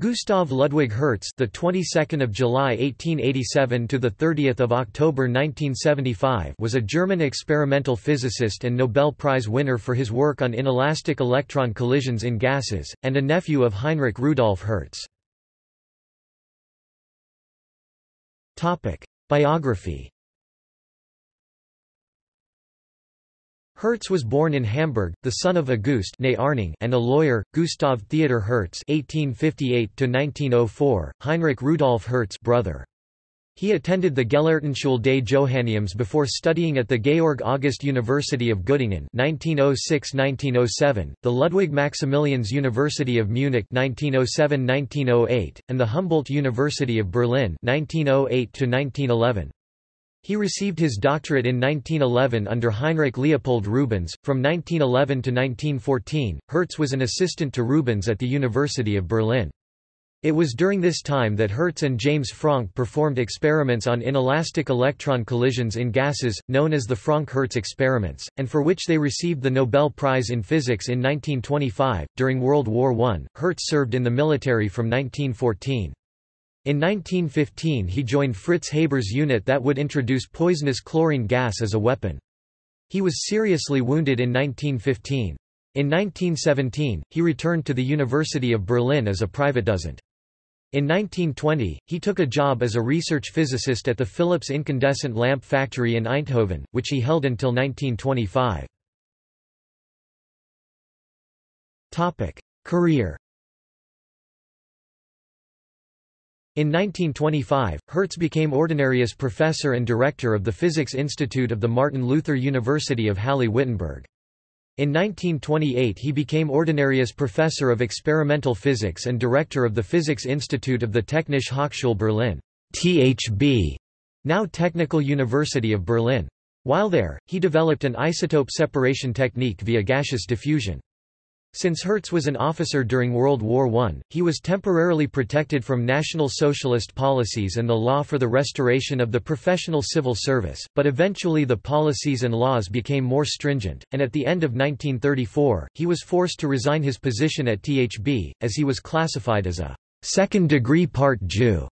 Gustav Ludwig Hertz, the 22nd of July 1887 to the 30th of October 1975, was a German experimental physicist and Nobel Prize winner for his work on inelastic electron collisions in gases, and a nephew of Heinrich Rudolf Hertz. Topic: Biography Hertz was born in Hamburg, the son of August and a lawyer, Gustav Theodor Hertz (1858–1904), Heinrich Rudolf Hertz brother. He attended the Gelehrtenschule des Johanneums before studying at the Georg August University of Göttingen (1906–1907), the Ludwig Maximilians University of Munich (1907–1908), and the Humboldt University of Berlin (1908–1911). He received his doctorate in 1911 under Heinrich Leopold Rubens. From 1911 to 1914, Hertz was an assistant to Rubens at the University of Berlin. It was during this time that Hertz and James Franck performed experiments on inelastic electron collisions in gases, known as the Franck-Hertz experiments, and for which they received the Nobel Prize in Physics in 1925. During World War I, Hertz served in the military from 1914. In 1915 he joined Fritz Haber's unit that would introduce poisonous chlorine gas as a weapon. He was seriously wounded in 1915. In 1917, he returned to the University of Berlin as a private dozent. In 1920, he took a job as a research physicist at the Philips incandescent lamp factory in Eindhoven, which he held until 1925. Career In 1925, Hertz became ordinarius professor and director of the Physics Institute of the Martin Luther University of Halle-Wittenberg. In 1928 he became ordinarius professor of experimental physics and director of the Physics Institute of the Technische Hochschule Berlin THB, now Technical University of Berlin. While there, he developed an isotope separation technique via gaseous diffusion. Since Hertz was an officer during World War I, he was temporarily protected from National Socialist policies and the law for the restoration of the professional civil service, but eventually the policies and laws became more stringent, and at the end of 1934, he was forced to resign his position at THB, as he was classified as a second-degree part Jew.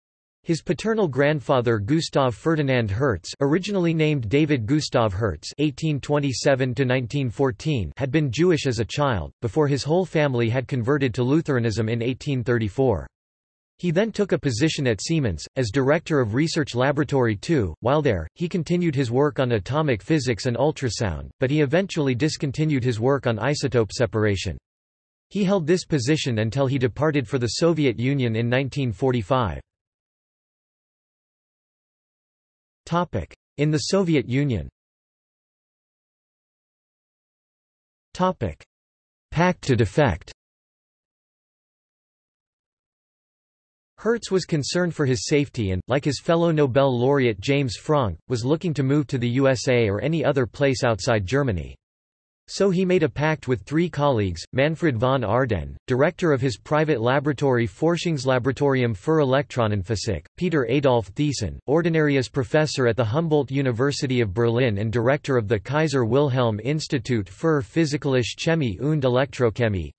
His paternal grandfather Gustav Ferdinand Hertz originally named David Gustav Hertz (1827–1914) had been Jewish as a child, before his whole family had converted to Lutheranism in 1834. He then took a position at Siemens, as director of Research Laboratory 2. While there, he continued his work on atomic physics and ultrasound, but he eventually discontinued his work on isotope separation. He held this position until he departed for the Soviet Union in 1945. In the Soviet Union. Pact to defect. Hertz was concerned for his safety and, like his fellow Nobel laureate James Franck, was looking to move to the USA or any other place outside Germany. So he made a pact with three colleagues, Manfred von Ardenne, director of his private laboratory Forschungslaboratorium für Elektronenphysik, Peter Adolf Thiessen, ordinarius professor at the Humboldt University of Berlin and director of the Kaiser Wilhelm Institut für Physikalische Chemie und Elektrochemie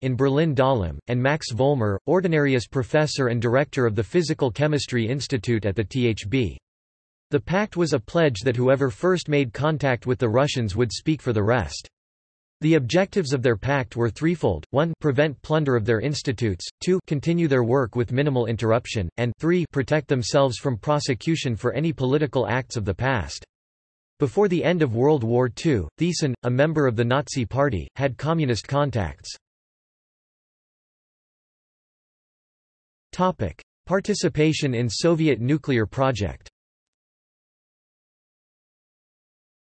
in Berlin-Dahlem, and Max Vollmer, ordinarius professor and director of the Physical Chemistry Institute at the THB. The pact was a pledge that whoever first made contact with the Russians would speak for the rest. The objectives of their pact were threefold, 1 prevent plunder of their institutes, 2 continue their work with minimal interruption, and 3 protect themselves from prosecution for any political acts of the past. Before the end of World War II, Thiessen, a member of the Nazi Party, had communist contacts. Participation in Soviet nuclear project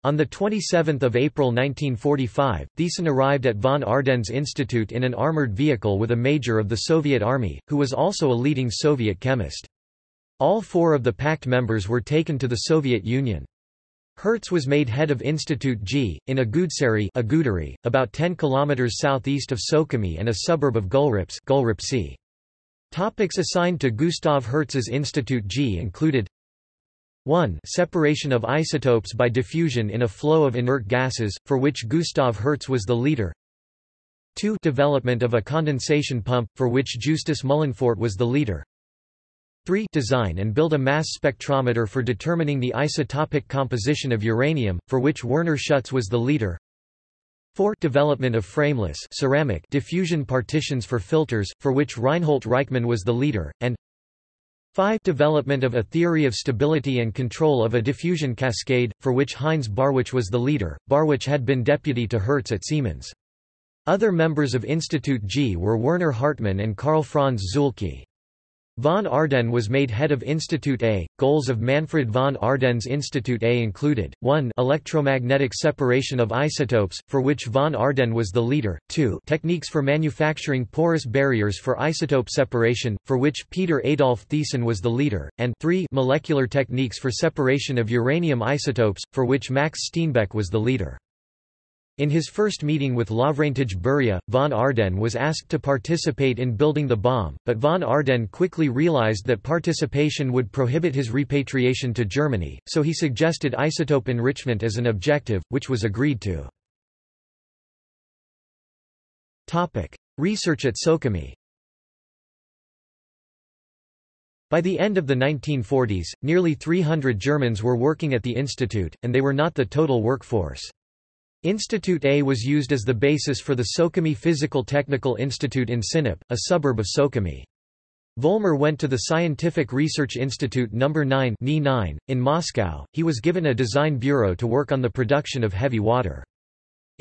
On 27 April 1945, Thiessen arrived at von Ardenne's institute in an armored vehicle with a major of the Soviet Army, who was also a leading Soviet chemist. All four of the pact members were taken to the Soviet Union. Hertz was made head of Institute G, in Agudsari Agudari, about 10 km southeast of Sukhumi and a suburb of Gulripsh. Topics assigned to Gustav Hertz's Institute G included 1 separation of isotopes by diffusion in a flow of inert gases, for which Gustav Hertz was the leader. 2 development of a condensation pump, for which Justus Mühlenpfordt was the leader. 3 design and build a mass spectrometer for determining the isotopic composition of uranium, for which Werner Schutz was the leader. 4 development of frameless ceramic diffusion partitions for filters, for which Reinhold Reichmann was the leader, and 5 development of a theory of stability and control of a diffusion cascade, for which Heinz Barwich was the leader. Barwich had been deputy to Hertz at Siemens. Other members of Institute G were Werner Hartmann and Karl Franz Zuhlke. Von Ardenne was made head of Institute A. Goals of Manfred von Ardenne's Institute A included, 1 electromagnetic separation of isotopes, for which von Ardenne was the leader, 2 techniques for manufacturing porous barriers for isotope separation, for which Peter Adolf Thiessen was the leader, and 3 molecular techniques for separation of uranium isotopes, for which Max Steenbeck was the leader. In his first meeting with Lavrentij Beria, von Ardenne was asked to participate in building the bomb, but von Ardenne quickly realized that participation would prohibit his repatriation to Germany, so he suggested isotope enrichment as an objective, which was agreed to. Research at Sukhumi By the end of the 1940s, nearly 300 Germans were working at the institute, and they were not the total workforce. Institute A was used as the basis for the Sukhumi Physical Technical Institute in Sinop, a suburb of Sukhumi. Vollmer went to the Scientific Research Institute No. 9 in Moscow. He was given a design bureau to work on the production of heavy water.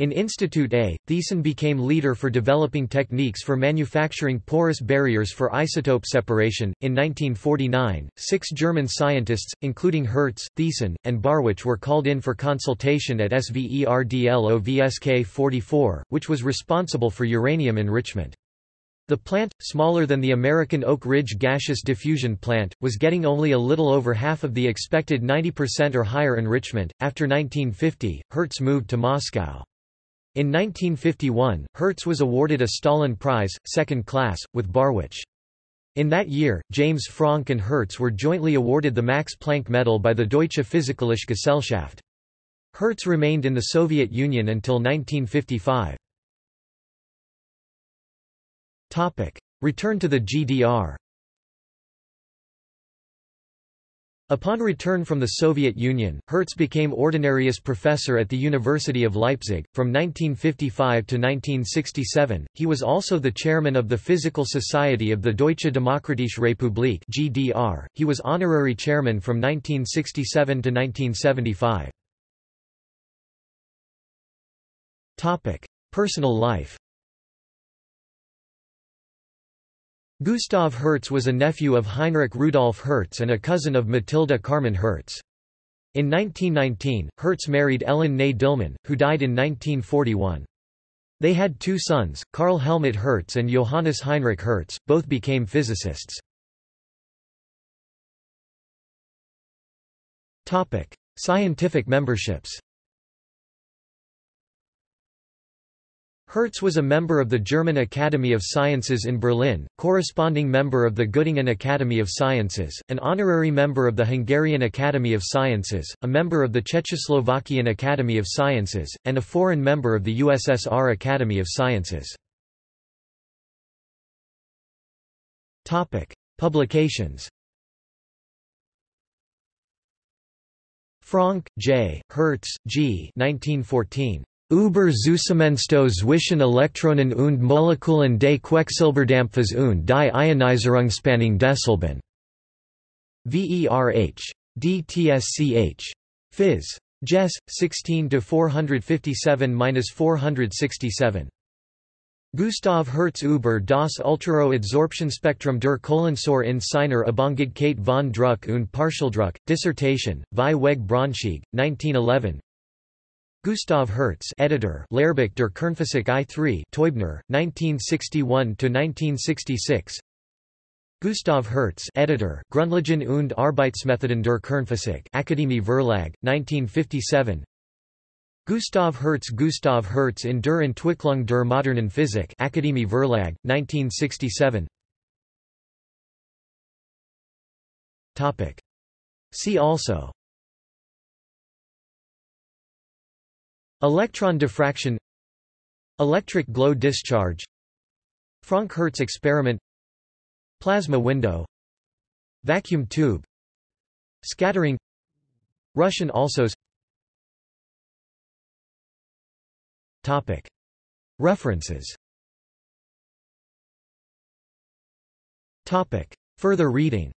In Institute A, Thiessen became leader for developing techniques for manufacturing porous barriers for isotope separation. In 1949, six German scientists, including Hertz, Thiessen, and Barwich, were called in for consultation at SVERDLOVSK 44, which was responsible for uranium enrichment. The plant, smaller than the American Oak Ridge gaseous diffusion plant, was getting only a little over half of the expected 90% or higher enrichment. After 1950, Hertz moved to Moscow. In 1951, Hertz was awarded a Stalin Prize, second class, with Barwich. In that year, James Franck and Hertz were jointly awarded the Max Planck Medal by the Deutsche Physikalische Gesellschaft. Hertz remained in the Soviet Union until 1955. Return to the GDR Upon return from the Soviet Union, Hertz became ordinarius professor at the University of Leipzig. From 1955 to 1967, he was also the chairman of the Physical Society of the Deutsche Demokratische Republik (GDR). He was honorary chairman from 1967 to 1975. Topic: Personal life. Gustav Hertz was a nephew of Heinrich Rudolf Hertz and a cousin of Matilda Carmen Hertz. In 1919, Hertz married Ellen Ney Dillmann, who died in 1941. They had two sons, Karl Helmut Hertz and Johannes Heinrich Hertz, both became physicists. Scientific memberships Hertz was a member of the German Academy of Sciences in Berlin, corresponding member of the Göttingen Academy of Sciences, an honorary member of the Hungarian Academy of Sciences, a member of the Czechoslovakian Academy of Sciences, and a foreign member of the USSR Academy of Sciences. Publications Franck, J., Hertz, G. 1914. Über Zusammenstoß zwischen Elektronen und Molekülen des Quecksilberdampfes und die Ionisierungsspannung desselben. VERH. DTSCH. Phys. Jess, 16-457-467. Gustav Hertz über das Ultraroh-Adsorptionspektrum der Kohlensäure in seiner Abhängigkeit von Druck und Partialdruck, Dissertation, Vieweg Braunschweig, 1911 Gustav Hertz, editor, Lehrbuch der Kernphysik I3, Teubner, 1961–1966. Gustav Hertz, editor, Grundlagen und Arbeitsmethoden der Kernphysik, Akademie Verlag, 1957. Gustav Hertz Gustav Hertz in der Entwicklung der modernen Physik, Akademie Verlag, 1967. Topic. See also Electron diffraction Electric glow discharge Franck-Hertz experiment Plasma window Vacuum tube Scattering Russian alsos Topic. References Topic. Further reading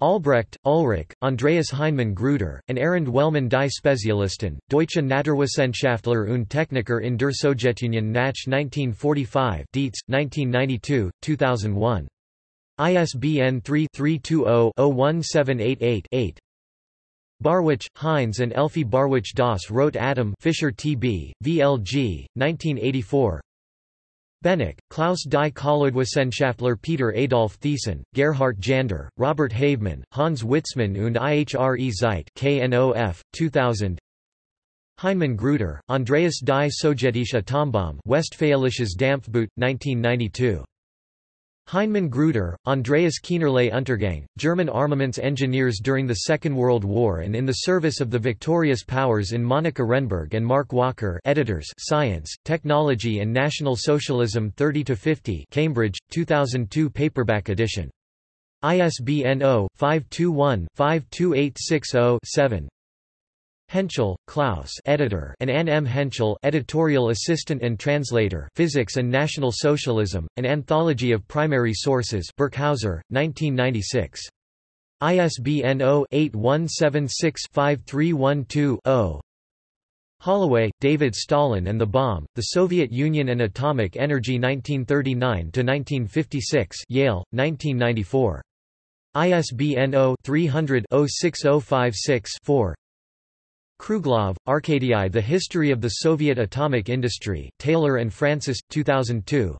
Albrecht, Ulrich, Andreas Heinemann Gruder, and Arend Wellmann die Spezialisten, Deutsche Naturwissenschaftler und Techniker in der Sowjetunion nach 1945 Dietz, 1992, 2001. ISBN 3-320-01788-8. Barwich, Heinz and Elfie Barwich Das rote Atom Fischer T.B., VLG, 1984 Bennick, Klaus die Kolloidwissenschaftler Peter Adolf Thiessen, Gerhard Jander, Robert Havemann, Hans Witzmann und IHRE Zeit KNOF, 2000 Heinemann Gruder, Andreas die Sowjetische Atombombe Westfälisches Dampfboot, 1992 Heinemann Gruder, Andreas Keinerlei Untergang, German armaments engineers during the Second World War and in the service of the victorious powers in Monika Renneberg and Mark Walker editors Science, Technology and National Socialism 30–50 Cambridge, 2002 paperback edition. ISBN 0-521-52860-7 Henschel, Klaus editor and Anne M. Henschel editorial assistant and translator Physics and National Socialism, An Anthology of Primary Sources Birkhäuser, 1996. ISBN 0-8176-5312-0 Holloway, David Stalin and the Bomb, The Soviet Union and Atomic Energy 1939–1956 Yale, 1994. ISBN 0-300-06056-4 Kruglov, Arkadii The History of the Soviet Atomic Industry Taylor and Francis, 2002.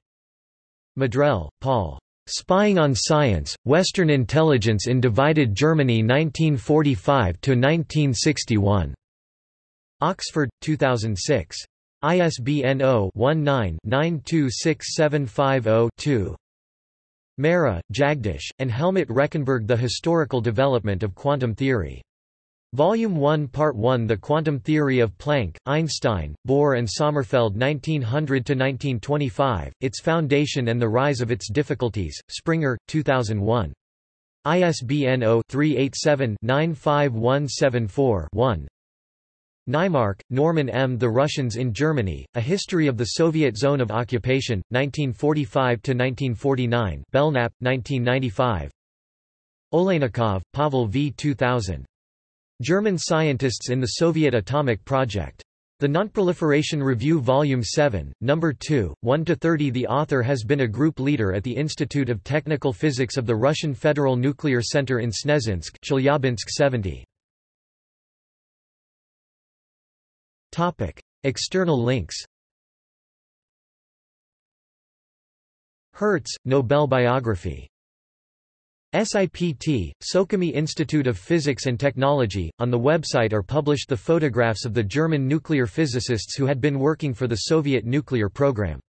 Maddrell, Paul. Spying on Science, Western Intelligence in Divided Germany 1945–1961. Oxford, 2006. ISBN 0-19-926750-2. Mehra, Jagdish, and Helmut Rechenberg The Historical Development of Quantum Theory. Volume 1 Part 1 The Quantum Theory of Planck, Einstein, Bohr and Sommerfeld 1900–1925, Its Foundation and the Rise of Its Difficulties, Springer, 2001. ISBN 0-387-95174-1 Naimark, Norman M. The Russians in Germany, A History of the Soviet Zone of Occupation, 1945–1949 Belknap, 1995 Oleynikov, Pavel V. 2000. German scientists in the Soviet atomic project. The Nonproliferation Review Volume 7, No. 2, 1–30 The author has been a group leader at the Institute of Technical Physics of the Russian Federal Nuclear Center in Snezhinsk Chelyabinsk 70. External links Hertz, Nobel biography SIPT, Sukhumi Institute of Physics and Technology. On the website are published the photographs of the German nuclear physicists who had been working for the Soviet nuclear program.